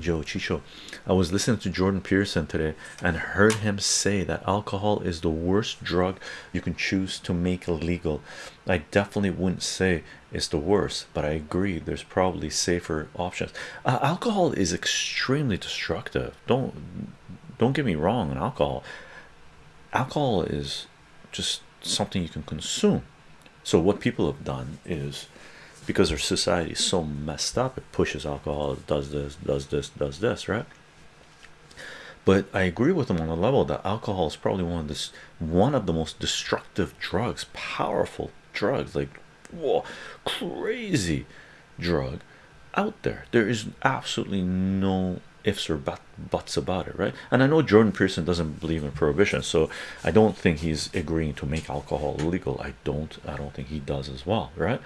Joe Chicho, I was listening to Jordan Peterson today and heard him say that alcohol is the worst drug you can choose to make illegal. I definitely wouldn't say it's the worst, but I agree there's probably safer options. Uh, alcohol is extremely destructive. Don't don't get me wrong on alcohol. Alcohol is just something you can consume. So what people have done is because our society is so messed up, it pushes alcohol, it does this, does this, does this, right? But I agree with them on the level that alcohol is probably one of this one of the most destructive drugs, powerful drugs, like whoa, crazy drug out there. There is absolutely no ifs or but, buts about it, right? And I know Jordan Peterson doesn't believe in prohibition, so I don't think he's agreeing to make alcohol illegal. I don't, I don't think he does as well, right?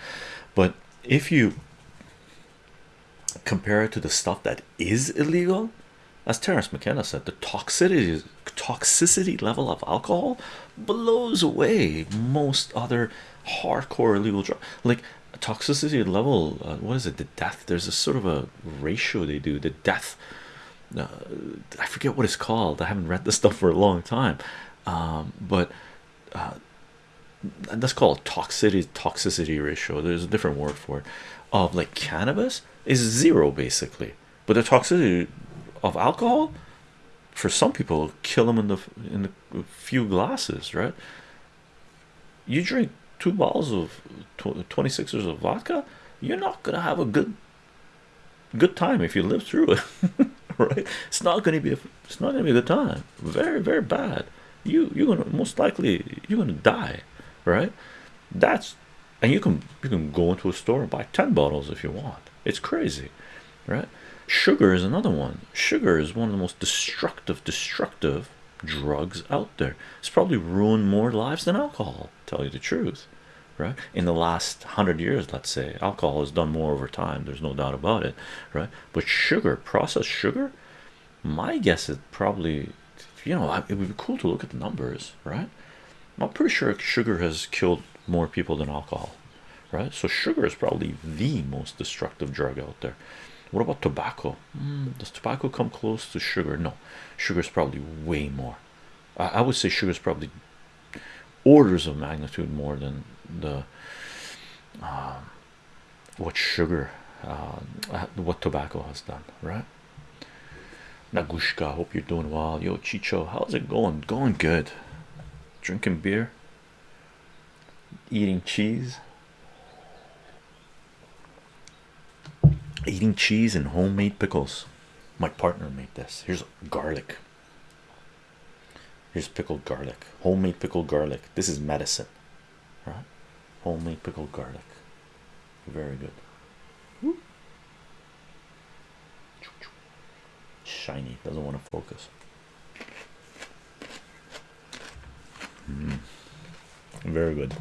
But if you compare it to the stuff that is illegal, as Terence McKenna said, the toxicity toxicity level of alcohol blows away most other hardcore illegal drugs. Like toxicity level, uh, what is it? The death. There's a sort of a ratio they do. The death. Uh, I forget what it's called. I haven't read this stuff for a long time, um, but uh, that's called toxicity toxicity ratio. There's a different word for it. Of like cannabis is zero basically, but the toxicity of alcohol for some people kill them in the in the few glasses, right? You drink two bottles of 26ers of vodka, you're not gonna have a good good time if you live through it, right? It's not gonna be a, it's not gonna be a good time. Very very bad. You you're gonna most likely you're gonna die, right? That's and you can you can go into a store and buy 10 bottles if you want. It's crazy, right? Sugar is another one. Sugar is one of the most destructive, destructive drugs out there. It's probably ruined more lives than alcohol. Tell you the truth, right? In the last hundred years, let's say, alcohol has done more over time. There's no doubt about it, right? But sugar, processed sugar, my guess is probably, you know, it would be cool to look at the numbers, right? I'm pretty sure sugar has killed more people than alcohol, right? So sugar is probably the most destructive drug out there. What about tobacco? Mm, does tobacco come close to sugar? No, sugar is probably way more. I, I would say sugar is probably orders of magnitude more than the um, what sugar, uh, what tobacco has done, right? Nagushka, hope you're doing well. Yo, Chicho, how's it going? Going good. Drinking beer, eating cheese eating cheese and homemade pickles. My partner made this. Here's garlic. Here's pickled garlic. Homemade pickled garlic. This is medicine right? Homemade pickled garlic. Very good. Shiny. Doesn't want to focus very good